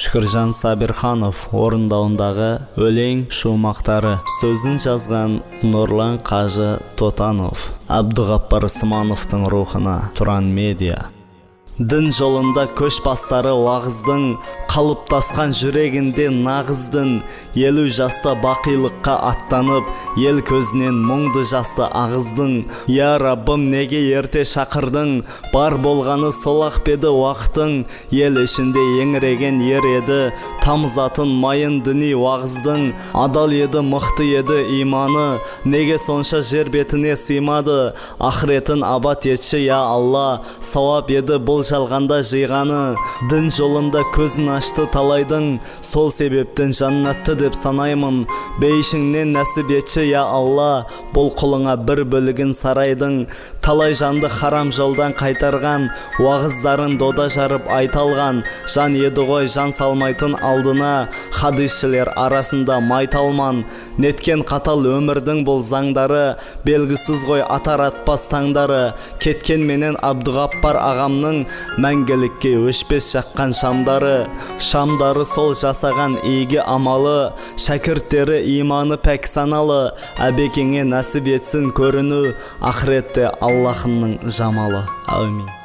шүкіржан сабирханов орындауындағы өлең шумақтары. Сөзін жазған нұрлан қажы тотанов абдуғаппар смановтың рухына тұран медиа. Дін жолында көш бастары уағыздың қалыптасқан жүрегінде нағыздың елу жаста бақилыққа аттанып ел көзінен мұңды жасты ағыздың. Я раббым неге ерте шақырдың? Бар болғаны сол ақ педі уақытың? Ел ішінде еңіреген ер еді тамызатын майын діни уағыздың. Адал еді мықты еді иманы неге сонша жер бетіне сыймады? Ақыретін абат етші я алла сауап еді бұл жалғанда жиғаны. Дін жолында көзін ашты талайдың сол себептен жаннатты деп санаймын. Бейшіңнен нәсіп етші я алла бұл құлыңа бір бөлігін сарайдың талай жанды харам жолдан қайтарған уағыздарын дода жарып айталған жан еді ғой жан салмайтын алдына хадисшілер арасында майталман неткен қатал өмірдің бұл заңдары белгісіз ғой атар атпас таңдары. Кеткен менен абдуғаппар ағамның мәңгілікке өшпес жаққан шамдары. Шамдары сол жасаған игі амалы шәкірттері иманы пәк саналы. Әбекеңе нәсіп етсін көріну ақыретте аллахымның жамалы. Әумин.